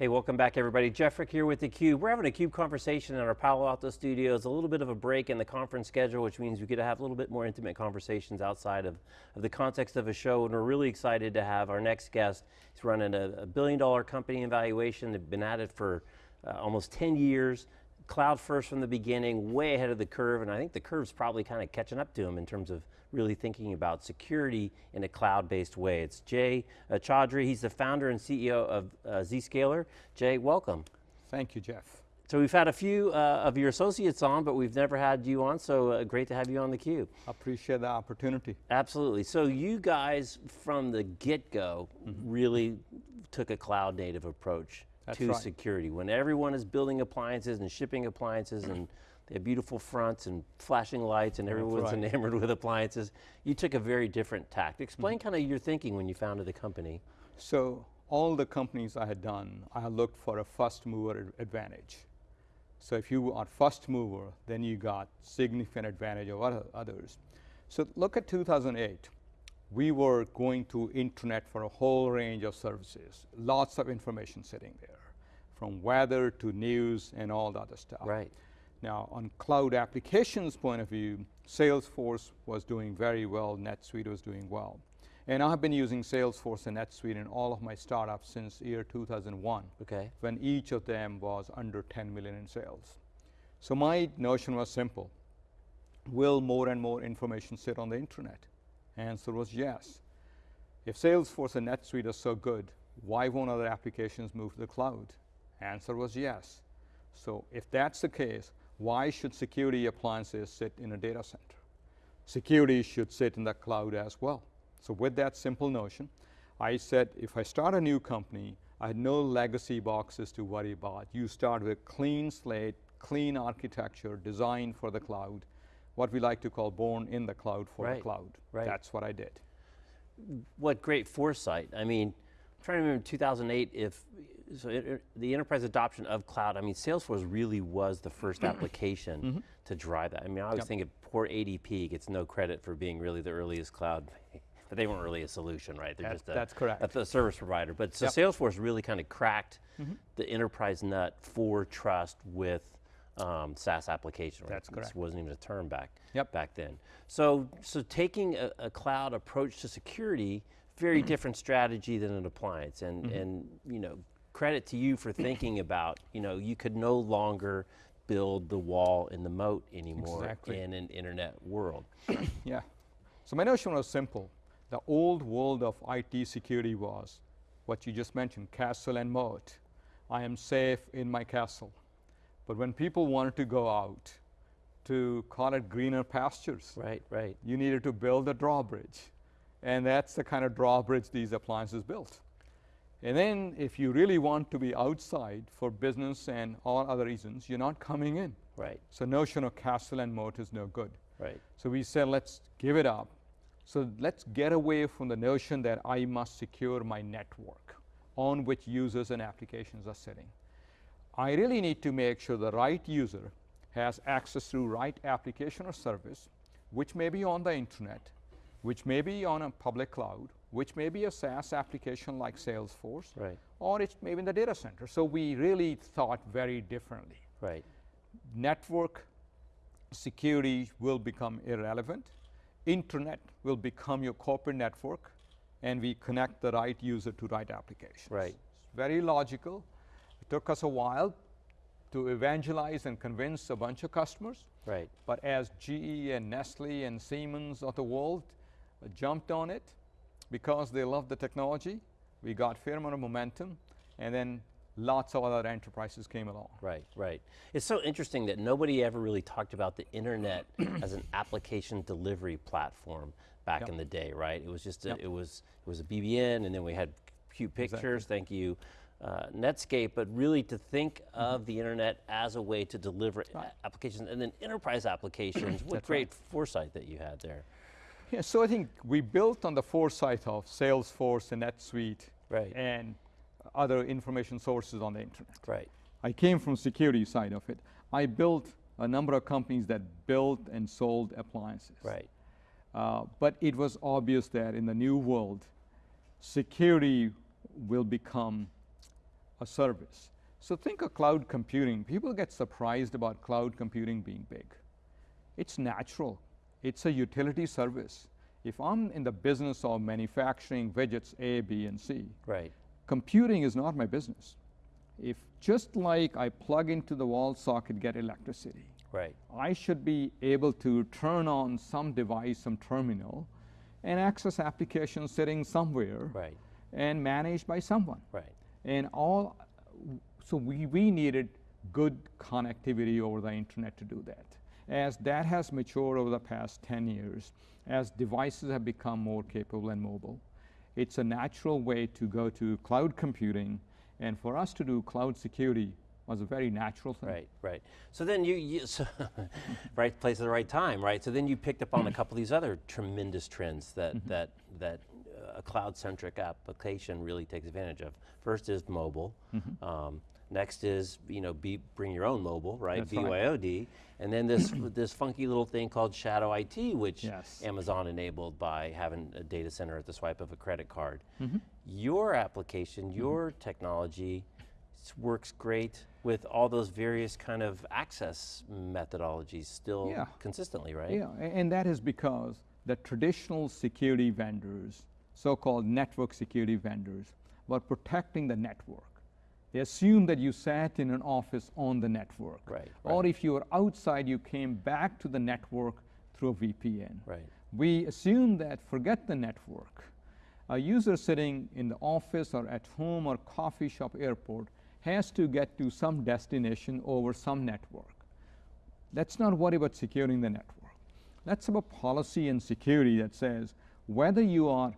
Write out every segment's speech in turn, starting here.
Hey, welcome back everybody. Jeff Frick here with theCUBE. We're having a CUBE conversation in our Palo Alto studios, a little bit of a break in the conference schedule, which means we get to have a little bit more intimate conversations outside of, of the context of a show, and we're really excited to have our next guest. He's running a, a billion dollar company evaluation, they've been at it for uh, almost 10 years, cloud first from the beginning, way ahead of the curve, and I think the curve's probably kind of catching up to him in terms of really thinking about security in a cloud-based way. It's Jay uh, Chaudhry, he's the founder and CEO of uh, Zscaler. Jay, welcome. Thank you, Jeff. So we've had a few uh, of your associates on, but we've never had you on, so uh, great to have you on theCUBE. I appreciate the opportunity. Absolutely, so you guys from the get-go mm -hmm. really took a cloud native approach That's to right. security. When everyone is building appliances and shipping appliances and they have beautiful fronts and flashing lights and everyone's right. enamored with appliances. You took a very different tact. Explain mm -hmm. kind of your thinking when you founded the company. So all the companies I had done, I looked for a first mover advantage. So if you are first mover, then you got significant advantage over others. So look at 2008. We were going to internet for a whole range of services, lots of information sitting there, from weather to news and all the other stuff. Right. Now, on cloud applications point of view, Salesforce was doing very well, NetSuite was doing well. And I've been using Salesforce and NetSuite in all of my startups since year 2001. Okay. When each of them was under 10 million in sales. So my notion was simple. Will more and more information sit on the internet? Answer was yes. If Salesforce and NetSuite are so good, why won't other applications move to the cloud? Answer was yes. So if that's the case, why should security appliances sit in a data center? Security should sit in the cloud as well. So with that simple notion, I said if I start a new company, I had no legacy boxes to worry about. You start with clean slate, clean architecture, designed for the cloud, what we like to call born in the cloud for right. the cloud. Right. That's what I did. What great foresight. I mean, I'm trying to remember 2008 if so it, the enterprise adoption of cloud, I mean, Salesforce really was the first application mm -hmm. to drive that. I mean, I always yep. think of poor ADP gets no credit for being really the earliest cloud, but they weren't really a solution, right? They're that's, just a, that's correct. a, service provider. But so yep. Salesforce really kind of cracked mm -hmm. the enterprise nut for trust with um, SaaS application. Right? That's correct. This wasn't even a term back, yep. back then. So, so taking a, a cloud approach to security, very different strategy than an appliance and, mm -hmm. and you know, credit to you for thinking about, you know, you could no longer build the wall in the moat anymore exactly. in an internet world. yeah. So my notion was simple. The old world of IT security was what you just mentioned, castle and moat. I am safe in my castle. But when people wanted to go out to call it greener pastures, right, right. you needed to build a drawbridge. And that's the kind of drawbridge these appliances built. And then if you really want to be outside for business and all other reasons, you're not coming in. Right. So notion of castle and moat is no good. Right. So we said, let's give it up. So let's get away from the notion that I must secure my network on which users and applications are sitting. I really need to make sure the right user has access to right application or service, which may be on the internet, which may be on a public cloud, which may be a SaaS application like Salesforce, right. or it's maybe in the data center. So we really thought very differently. Right. Network security will become irrelevant. Internet will become your corporate network, and we connect the right user to right applications. Right. It's very logical. It took us a while to evangelize and convince a bunch of customers. Right. But as GE and Nestle and Siemens of the world jumped on it, because they love the technology, we got fair amount of momentum, and then lots of other enterprises came along. Right, right. It's so interesting that nobody ever really talked about the internet as an application delivery platform back yep. in the day, right? It was just, a, yep. it was it was a BBN, and then we had cute pictures, exactly. thank you, uh, Netscape, but really to think mm -hmm. of the internet as a way to deliver right. applications, and then enterprise applications, what great right. foresight that you had there. Yeah, so I think we built on the foresight of Salesforce and NetSuite right. and other information sources on the internet. Right. I came from security side of it. I built a number of companies that built and sold appliances. Right. Uh, but it was obvious that in the new world, security will become a service. So think of cloud computing. People get surprised about cloud computing being big. It's natural. It's a utility service. If I'm in the business of manufacturing widgets A, B, and C, Right. computing is not my business. If just like I plug into the wall socket, get electricity, Right. I should be able to turn on some device, some terminal, and access applications sitting somewhere Right. and managed by someone. Right. And all, so we, we needed good connectivity over the internet to do that. As that has matured over the past 10 years, as devices have become more capable and mobile, it's a natural way to go to cloud computing. And for us to do cloud security was a very natural thing. Right, right. So then you, you so right place at the right time, right? So then you picked up on a couple of these other tremendous trends that Mm-hmm. that that uh, a cloud-centric application really takes advantage of. First is mobile. Mm-hmm. Um, next is you know be, bring your own mobile, right? That's right. BYOD, and then this this funky little thing called Shadow IT, which Yes. Amazon enabled by having a data center at the swipe of a credit card. Mm-hmm. Your application, your technology works great with all those various kind of access methodologies still Yeah. consistently, right? Yeah, and that is because the traditional security vendors, so-called network security vendors, were protecting the network. They assume that you sat in an office on the network. Right, Or right. if you were outside, you came back to the network through a VPN. Right. We assume that forget the network. A user sitting in the office or at home or coffee shop airport has to get to some destination over some network. Let's not worry about securing the network. Let's have a policy and security that says whether you are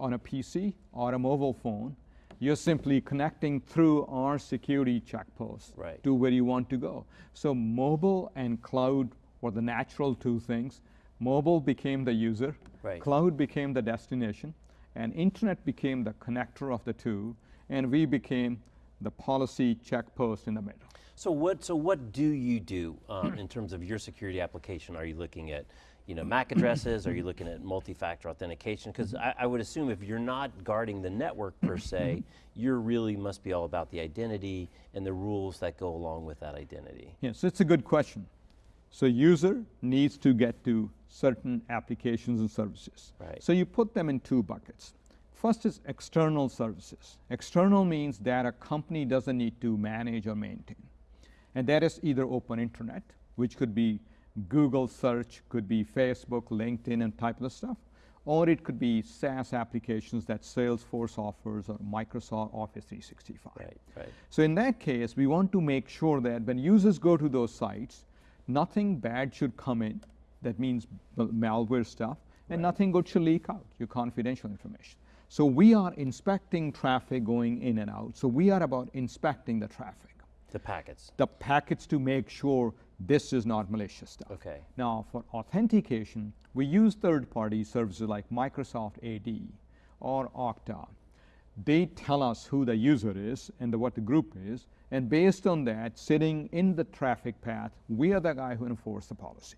on a PC or a mobile phone, you're simply connecting through our security checkpost Right. to where you want to go. So mobile and cloud were the natural two things. Mobile became the user, Right. cloud became the destination, and internet became the connector of the two, and we became the policy checkpost in the middle. So what? So what do you do um, in terms of your security application? Are you looking at, you know, MAC addresses? Are you looking at multi-factor authentication? Because I, I would assume if you're not guarding the network per mm-hmm. se, you really must be all about the identity and the rules that go along with that identity. Yes, it's a good question. So user needs to get to certain applications and services. Right. So you put them in two buckets. First is external services. External means that a company doesn't need to manage or maintain. And that is either open internet, which could be Google search, could be Facebook, LinkedIn, and type of stuff, or it could be SaaS applications that Salesforce offers or Microsoft Office 365. Right. Right. So in that case, we want to make sure that when users go to those sites, nothing bad should come in. That means malware stuff, and nothing good should leak out, your confidential information. So we are inspecting traffic going in and out. So we are about inspecting the traffic, The packets. the packets to make sure this is not malicious stuff. Okay. Now, for authentication, we use third-party services like Microsoft AD or Okta. They tell us who the user is and the, what the group is, and based on that, sitting in the traffic path, we are the guy who enforce the policy.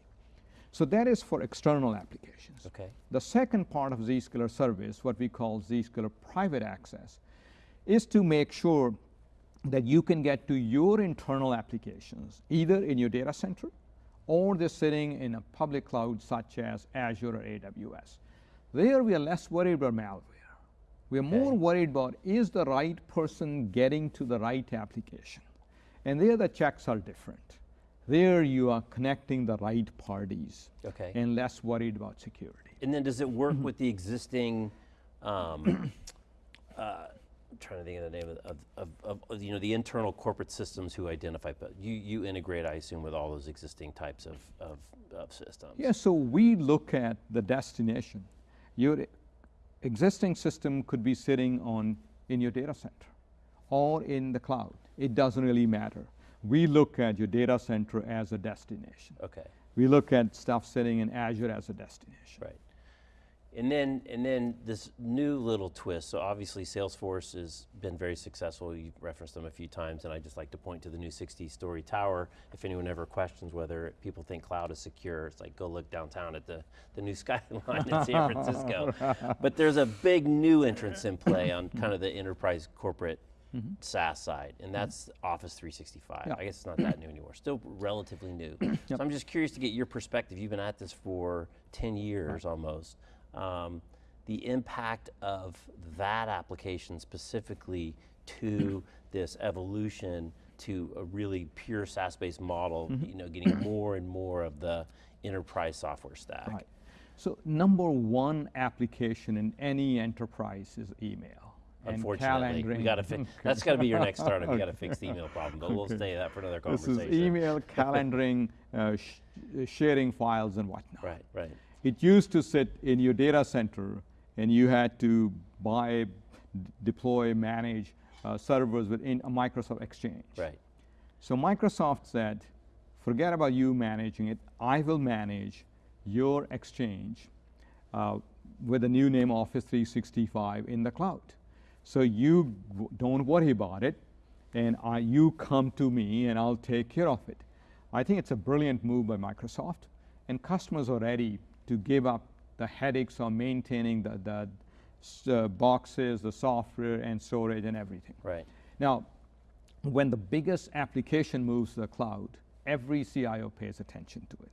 So that is for external applications. Okay. The second part of Zscaler service, what we call Zscaler private access, is to make sure that you can get to your internal applications, either in your data center or they're sitting in a public cloud such as Azure or AWS. There we are less worried about malware. We are more Okay. worried about is the right person getting to the right application. And there the checks are different. There you are connecting the right parties Okay. and less worried about security. And then does it work Mm-hmm. with the existing, um, uh, trying to think of the name of, of, of, of, you know, the internal corporate systems who identify, but you, you integrate, I assume, with all those existing types of, of, of systems. Yeah, so we look at the destination. Your existing system could be sitting on in your data center or in the cloud. It doesn't really matter. We look at your data center as a destination. Okay, We look at stuff sitting in Azure as a destination. right. And then, and then this new little twist, so obviously Salesforce has been very successful. You've referenced them a few times, and I just like to point to the new 60-story tower. If anyone ever questions whether people think cloud is secure, it's like, go look downtown at the, the new skyline in San Francisco. But there's a big new entrance in play on kind of the enterprise corporate mm-hmm. SaaS side, and mm-hmm. that's Office 365. Yeah. I guess it's not that new anymore. Still relatively new. So I'm just curious to get your perspective. You've been at this for 10 years almost. Um, the impact of that application specifically to this evolution to a really pure SaaS-based model. You know, getting more and more of the enterprise software stack. Right. So number one application in any enterprise is email. Unfortunately, we got to fix. That's got to be your next startup. You got to fix the email problem, but we'll Okay. stay that for another conversation. This is email, calendaring, uh, sh- sharing files and whatnot. Right, right, It used to sit in your data center and you had to buy, deploy, manage uh, servers within a Microsoft Exchange. right. So Microsoft said, forget about you managing it. I will manage your Exchange uh, with the new name Office 365 in the cloud. So you don't worry about it, and I, you come to me and I'll take care of it. I think it's a brilliant move by Microsoft, and customers are ready to give up the headaches of maintaining the, the uh, boxes, the software, and storage, and everything. Right. Now, when the biggest application moves to the cloud, every CIO pays attention to it.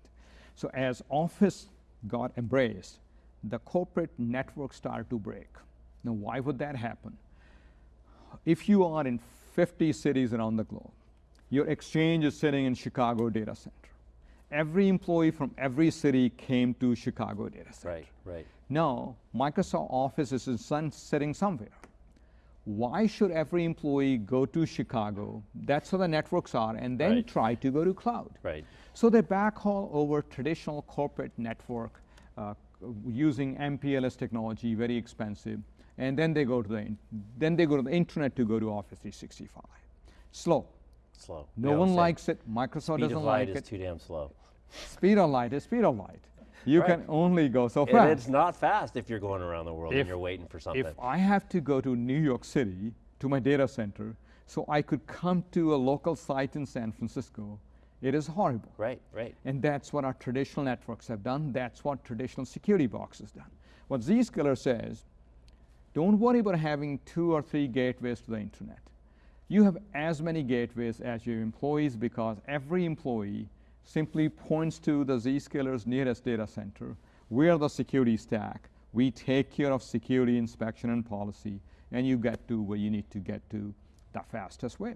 So as Office got embraced, the corporate network started to break. Now, why would that happen? If you are in 50 cities around the globe, your exchange is sitting in Chicago data center. Every employee from every city came to Chicago data center. Right, right. Now, Microsoft Office is in sun sitting somewhere. Why should every employee go to Chicago? That's where the networks are, and then Right. try to go to cloud. Right. So they backhaul over traditional corporate network uh, using MPLS technology, very expensive, and then they go to the then they go to the internet to go to Office 365. Slow. Slow. No one say likes it. Microsoft Speed doesn't of light like is it. too damn slow. Speed of light is speed of light. You Right. can only go so fast. And it's not fast if you're going around the world If- and you're waiting for something. If I have to go to New York City to my data center so I could come to a local site in San Francisco, it is horrible. right, right. And that's what our traditional networks have done. That's what traditional security boxes done. What Zscaler says, don't worry about having two or three gateways to the internet. You have as many gateways as your employees because every employee simply points to the Zscaler's nearest data center. We are the security stack. We take care of security inspection and policy, and you get to where you need to get to the fastest way.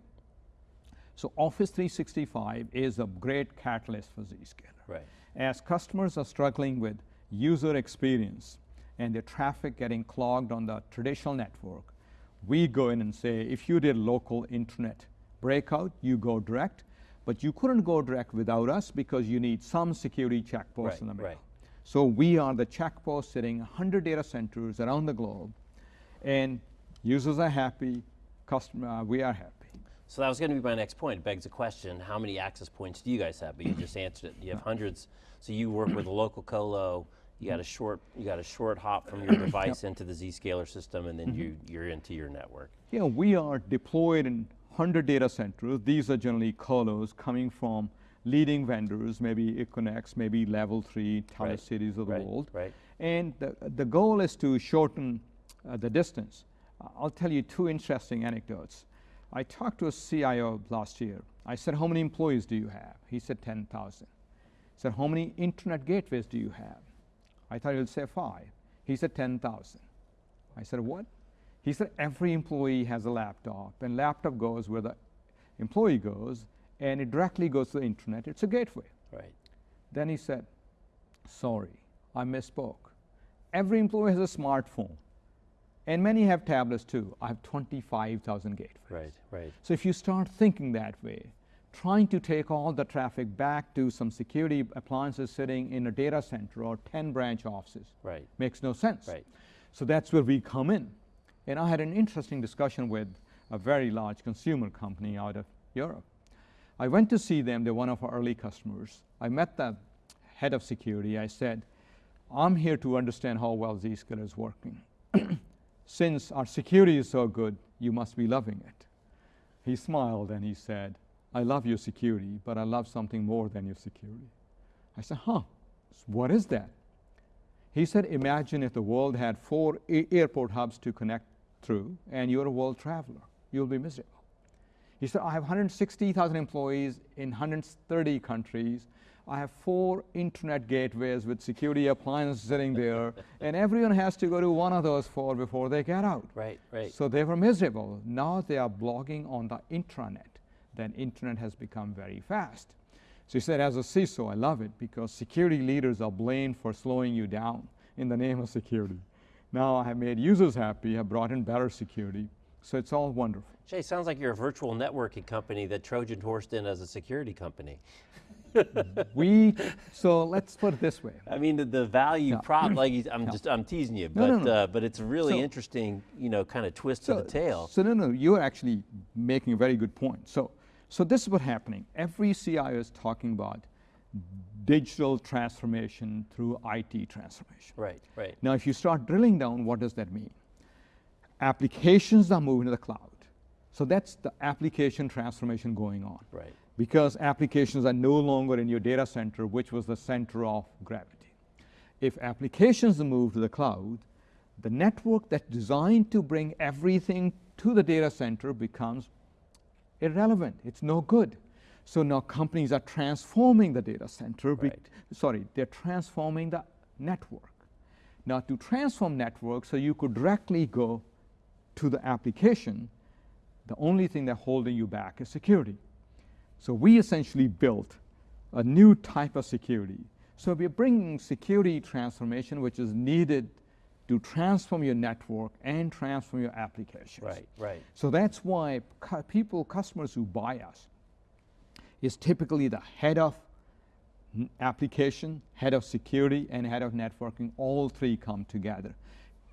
So Office 365 is a great catalyst for Zscaler. Right. As customers are struggling with user experience and their traffic getting clogged on the traditional network, we go in and say, if you did local internet breakout, you go direct, but you couldn't go direct without us because you need some security checkpost Right, in the middle. right. So we are the checkpost sitting 100 data centers around the globe, and users are happy, customer, uh, we are happy. So that was going to be my next point. It begs the question: How many access points do you guys have? But you just answered it. You have hundreds. So you work with a local colo. You got a short. You got a short hop from your device into the Zscaler system, and then you you're into your network. Yeah, we are deployed in 100 data centers. These are generally colos coming from leading vendors, maybe Equinix, maybe Level 3, Right, Cities of the right, world. right. And the, the goal is to shorten uh, the distance. Uh, I'll tell you two interesting anecdotes. I talked to a CIO last year. I said, How many employees do you have? He said, 10,000. I said, How many internet gateways do you have? I thought he would say five. He said, 10,000. I said, What? He said, Every employee has a laptop, and laptop goes where the employee goes, and it directly goes to the internet. It's a gateway. Right. Then he said, Sorry, I misspoke. Every employee has a smartphone, and many have tablets too. I have 25,000 gateways. Right. Right. So if you start thinking that way, trying to take all the traffic back to some security appliances sitting in a data center or 10 branch offices Right. makes no sense. Right. So that's where we come in. And I had an interesting discussion with a very large consumer company out of Europe. I went to see them, they're one of our early customers. I met the head of security. I said, I'm here to understand how well Zscaler is working. Since our security is so good, you must be loving it. He smiled and he said, I love your security, but I love something more than your security. I said, huh, what is that? He said, imagine if the world had four airport hubs to connect through and you're a world traveler. you'll be miserable. He said, I have 160,000 employees in 130 countries. I have four internet gateways with security appliances sitting there, and everyone has to go to one of those four before they get out. Right, right. So they were miserable. Now they are blogging on the intranet. Then internet has become very fast. So he said, as a CISO, I love it because security leaders are blamed for slowing you down in the name of security. Now I have made users happy, have brought in better security. So it's all wonderful. Jay, sounds like you're a virtual networking company that Trojan horsed in as a security company. we, so let's put it this way. I mean, the, the value Yeah. prop, like you- I'm Yeah. just, I'm teasing you, but, no, no. Uh, but it's a really So- interesting, you know, kind of twist to the tail. So no, no, you're actually making a very good point. So, so this is what's happening. Every CIO is talking about digital transformation through IT transformation. Right, right. Now, if you start drilling down, what does that mean? Applications are moving to the cloud. So that's the application transformation going on. Right. Because applications are no longer in your data center, which was the center of gravity. If applications move to the cloud, the network that's designed to bring everything to the data center becomes irrelevant. It's no good. So now companies are transforming the data center. Right. sorry, they're transforming the network. Now to transform network so you could directly go to the application, the only thing that's holding you back is security. So we essentially built a new type of security. So we're bringing security transformation, which is needed to transform your network and transform your applications. Right, right. So that's why cu- people, customers who buy us, is typically the head of application, head of security, and head of networking. All three come together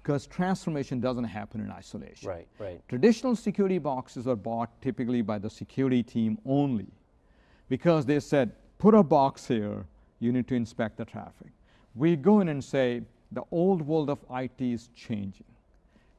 because transformation doesn't happen in isolation. Right, right. Traditional security boxes are bought typically by the security team only because they said, put a box here, you need to inspect the traffic. We go in and say, the old world of IT is changing.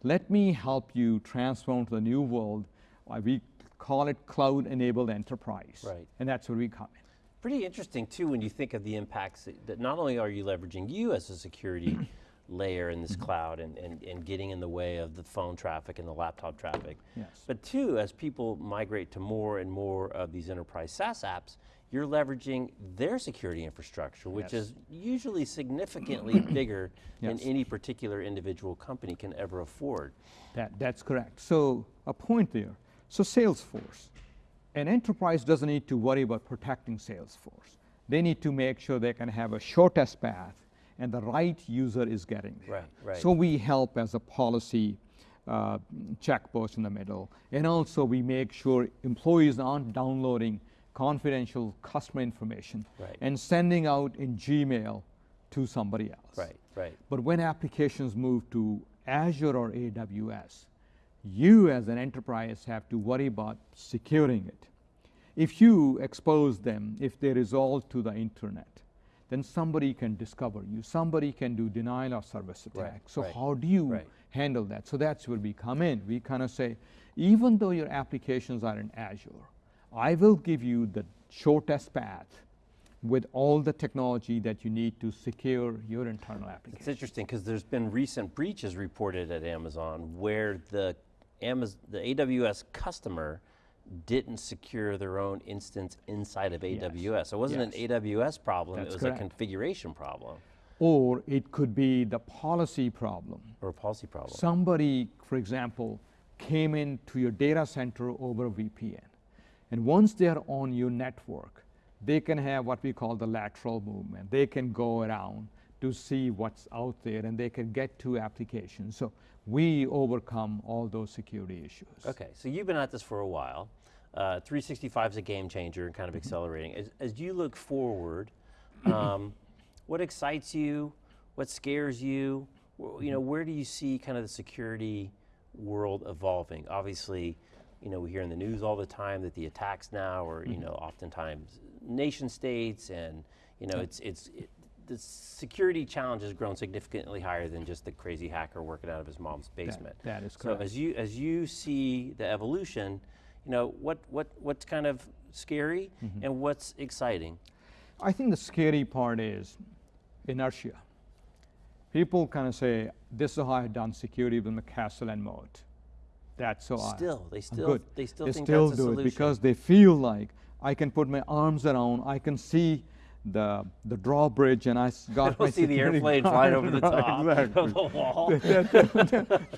Let me help you transform to the new world. Uh, We call it cloud enabled enterprise. Right. And that's where we come in. Pretty interesting too when you think of the impacts that, that not only are you leveraging you as a security layer in this Mm-hmm. cloud and, and, and getting in the way of the phone traffic and the laptop traffic, Yes. but two, as people migrate to more and more of these enterprise SaaS apps, you're leveraging their security infrastructure, which Yes. is usually significantly bigger than any particular individual company can ever afford. That, that's correct. So a point there. So Salesforce, an enterprise doesn't need to worry about protecting Salesforce. They need to make sure they can have a shortest path and the right user is getting there. Right, right. So we help as a policy uh, checkpost in the middle. And also we make sure employees aren't downloading confidential customer information Right. and sending out in Gmail to somebody else. Right, right. But when applications move to Azure or AWS, you as an enterprise have to worry about securing it. If you expose them, if they resolve to the internet, then somebody can discover you. Somebody can do denial of service attack. Right, so right, how do you right. handle that? So that's where we come in. We kind of say, even though your applications are in Azure, I will give you the shortest path with all the technology that you need to secure your internal application. It's interesting because there's been recent breaches reported at Amazon where the Amazon, the AWS customer didn't secure their own instance inside of Yes. AWS. So it wasn't Yes. an AWS problem, That's it was correct. a configuration problem Or it could be the policy problem. or a policy problem. Somebody, for example, came into your data center over VPN. And once they are on your network, they can have what we call the lateral movement. They can go around to see what's out there and they can get to applications. So we overcome all those security issues. Okay, so you've been at this for a while. Uh, 365 is a game changer and kind of Mm-hmm. accelerating. As, as you look forward, um, what excites you? What scares you? You know, where do you see kind of the security world evolving? Obviously, you know, we hear in the news all the time that the attacks now are, Mm-hmm. you know, oftentimes nation states, and you know, it's it's it, the security challenge has grown significantly higher than just the crazy hacker working out of his mom's basement. that is correct. So as you as you see the evolution, you know what what what's kind of scary Mm-hmm. and what's exciting. I think the scary part is inertia. People kind of say, this is how I've done security with and Moat that. So I- Still, they I'm still- good. they still they think still do solution. it because they feel like I can put my arms around, I can see the the drawbridge, and I got my don't see the airplane flying over the Right, top exactly. of the wall.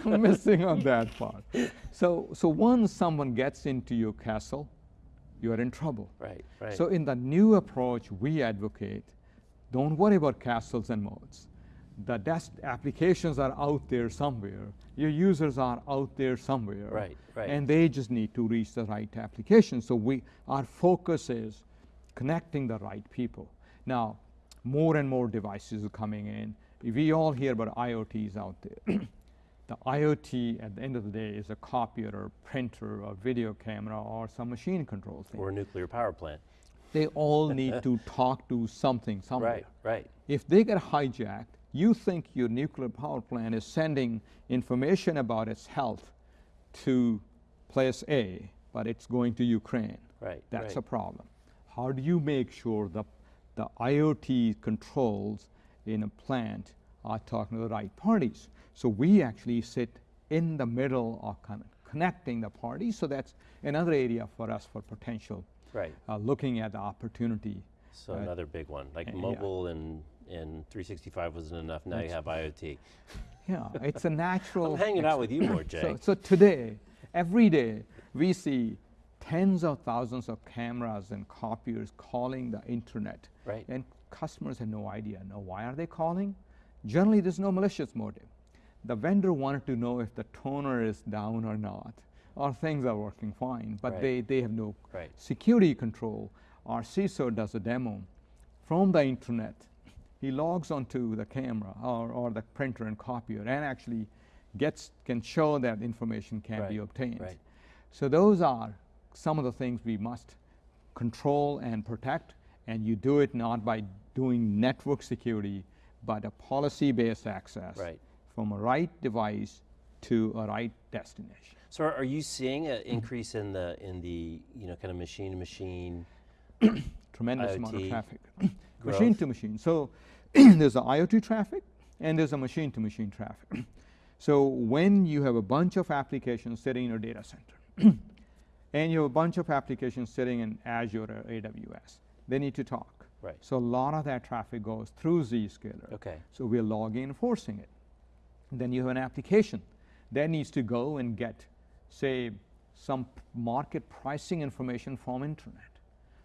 I'm missing on that part. So, so once someone gets into your castle, you are in trouble. Right, right. So in the new approach we advocate, don't worry about castles and moats. The desk applications are out there somewhere. Your users are out there somewhere. Right, right. And they just need to reach the right application. So we, our focus is connecting the right people. Now, more and more devices are coming in. We all hear about IoTs out there. the IoT at the end of the day is a copier or printer or video camera or some machine control thing or a nuclear power plant. they all need to talk to something somewhere. Right, right. If they get hijacked, you think your nuclear power plant is sending information about its health to place A, but it's going to Ukraine. Right, That's right. a problem. How do you make sure the, the IoT controls in a plant are talking to the right parties? So we actually sit in the middle of kind of connecting the parties. So that's another area for us for potential Right. uh, looking at the opportunity. So Right. another big one, like Uh, yeah. mobile and, and 365 wasn't enough. Now you have IoT. Yeah, it's a natural. I'm hanging out with you more, Jay. So, so today, every day, we see tens of thousands of cameras and copiers calling the internet. Right. And customers have no idea. Now, why are they calling? Generally, there's no malicious motive. The vendor wanted to know if the toner is down or not, or things are working fine, but Right. they, they have no Right. security control. Our CISO does a demo from the internet. He logs onto the camera or, or the printer and copier and actually gets can show that information can be obtained. right. So those are some of the things we must control and protect, and you do it not by doing network security, but a policy-based access Right. from a right device to a right destination. So are are you seeing an increase in the in the you know kind of machine to machine? tremendous amount of traffic. Growth. machine to machine. So there's a IoT traffic and there's a machine to machine traffic. so when you have a bunch of applications sitting in your data center and you have a bunch of applications sitting in Azure or AWS, they need to talk. Right. So a lot of that traffic goes through Zscaler. Okay. So we're logging and forcing it. Then you have an application that needs to go and get, say, some market pricing information from internet.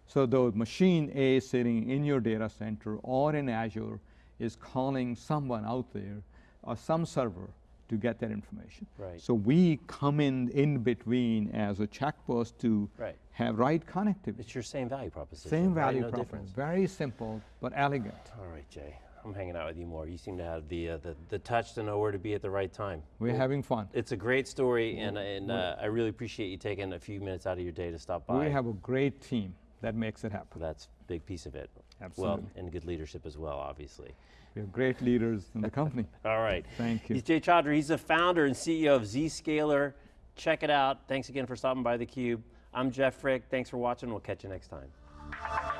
So the machine A sitting in your data center or in Azure is calling someone out there or some server to get that information. Right. So we come in in between as a checkpost to Right. have right connectivity. It's your same value proposition. Same right? value no proposition. difference. Very simple but elegant. All right, Jay. I'm hanging out with you more. You seem to have the uh, the, the touch to know where to be at the right time. We're Well, having fun. It's a great story, and, and uh, I really appreciate you taking a few minutes out of your day to stop by. We have a great team that makes it happen. That's a big piece of it. Absolutely. Well, and good leadership as well, obviously. We have great leaders in the company. All right. Thank you. He's Jay Chaudhry. He's the founder and CEO of Zscaler. Check it out. Thanks again for stopping by theCUBE. I'm Jeff Frick. Thanks for watching. We'll catch you next time.